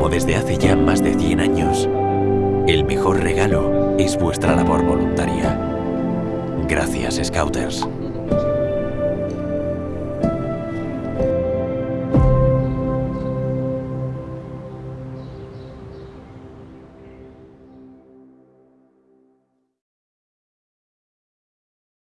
Como Desde hace ya más de 100 años, el mejor regalo es vuestra labor voluntaria. Gracias, Scouters.